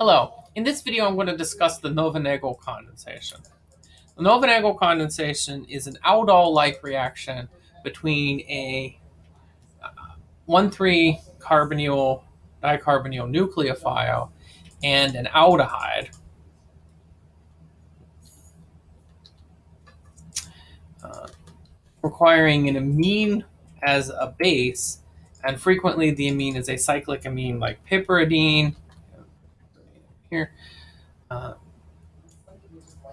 Hello, in this video I'm going to discuss the Knoevenagel condensation. The Knoevenagel condensation is an aldol-like reaction between a 1,3-carbonyl dicarbonyl nucleophile and an aldehyde. Uh, requiring an amine as a base, and frequently the amine is a cyclic amine like piperidine, here. Uh,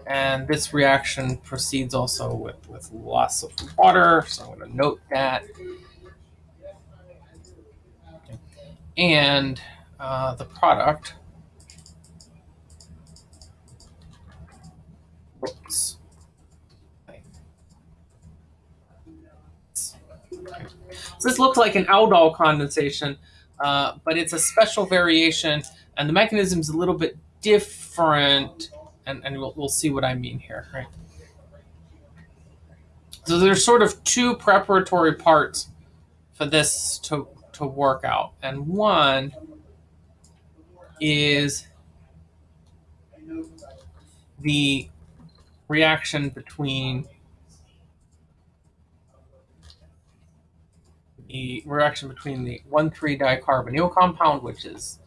and this reaction proceeds also with, with loss of water, so I'm going to note that. And uh, the product, oops. So this looks like an aldol condensation, uh, but it's a special variation and the mechanism is a little bit different, and, and we'll, we'll see what I mean here, right? So there's sort of two preparatory parts for this to, to work out. And one is the reaction between the reaction between the 1,3-dicarbonyl compound, which is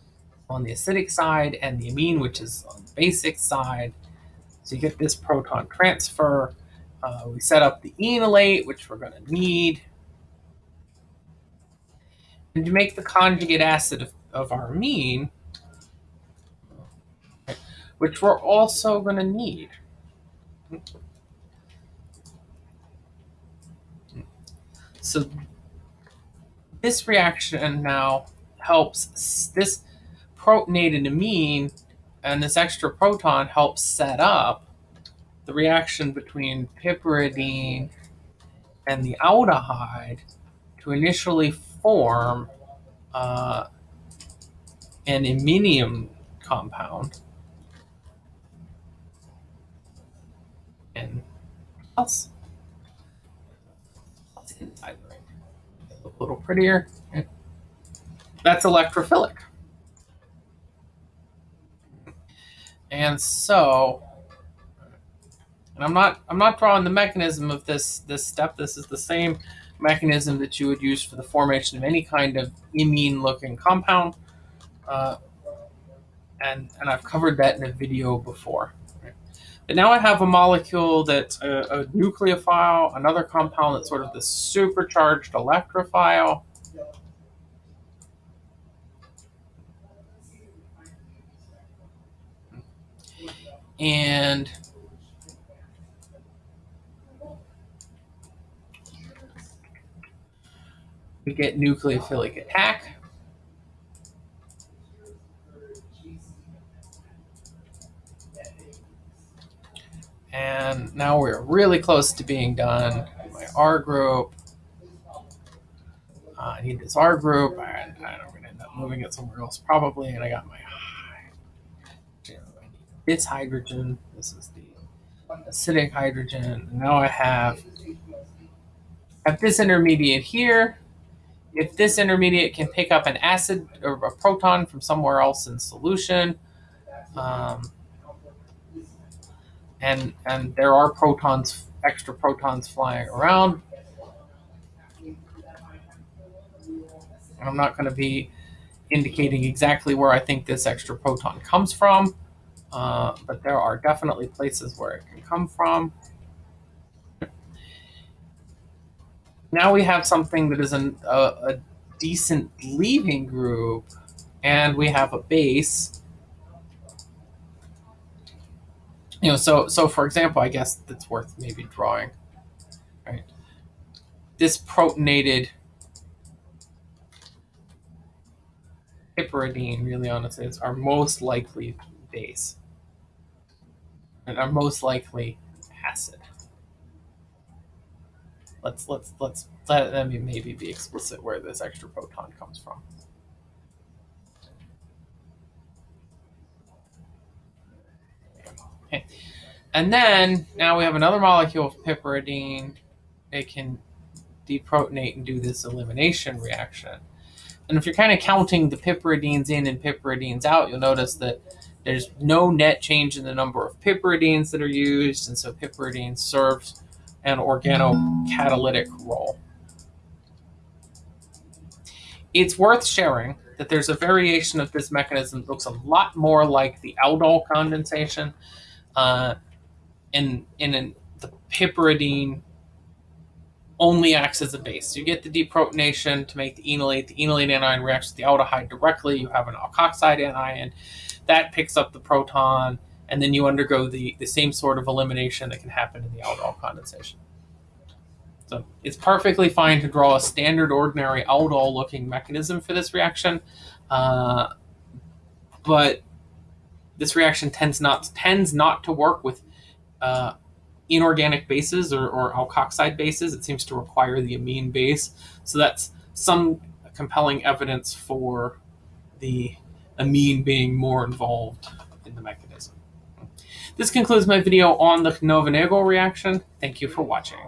on the acidic side and the amine, which is on the basic side. So you get this proton transfer. Uh, we set up the enolate, which we're going to need. And to make the conjugate acid of, of our amine, which we're also going to need. So this reaction now helps this protonated amine and this extra proton helps set up the reaction between piperidine and the aldehyde to initially form uh, an iminium compound. And else? Little prettier. That's electrophilic. And so, and I'm not I'm not drawing the mechanism of this this step. This is the same mechanism that you would use for the formation of any kind of imine looking compound. Uh, and, and I've covered that in a video before. But now I have a molecule that's a, a nucleophile, another compound that's sort of the supercharged electrophile, and we get nucleophilic attack. And now we're really close to being done. My R group. Uh, I need this R group, and I'm going to end up moving it somewhere else probably. And I got my its hydrogen. This is the acidic hydrogen. Now I have, have this intermediate here. If this intermediate can pick up an acid or a proton from somewhere else in solution, um, and and there are protons, extra protons flying around. I'm not going to be indicating exactly where I think this extra proton comes from. Uh, but there are definitely places where it can come from. Now we have something that is an, a, a decent leaving group, and we have a base. You know, so so for example, I guess that's worth maybe drawing. Right, this protonated piperidine, really honestly, is our most likely base and are most likely acid. Let's let's let's let, let me maybe be explicit where this extra proton comes from. And then now we have another molecule of piperidine. It can deprotonate and do this elimination reaction. And if you're kind of counting the piperidines in and piperidines out, you'll notice that There's no net change in the number of piperidines that are used, and so piperidine serves an organocatalytic role. It's worth sharing that there's a variation of this mechanism that looks a lot more like the aldol condensation. Uh, in in an, the piperidine only acts as a base. You get the deprotonation to make the enolate. The enolate anion reacts with the aldehyde directly. You have an alkoxide anion that picks up the proton, and then you undergo the, the same sort of elimination that can happen in the aldol condensation. So it's perfectly fine to draw a standard ordinary aldol looking mechanism for this reaction, uh, but this reaction tends not tends not to work with uh, inorganic bases or, or alkoxide bases. It seems to require the amine base. So that's some compelling evidence for the amine being more involved in the mechanism. This concludes my video on the Knoevenagel reaction. Thank you for watching.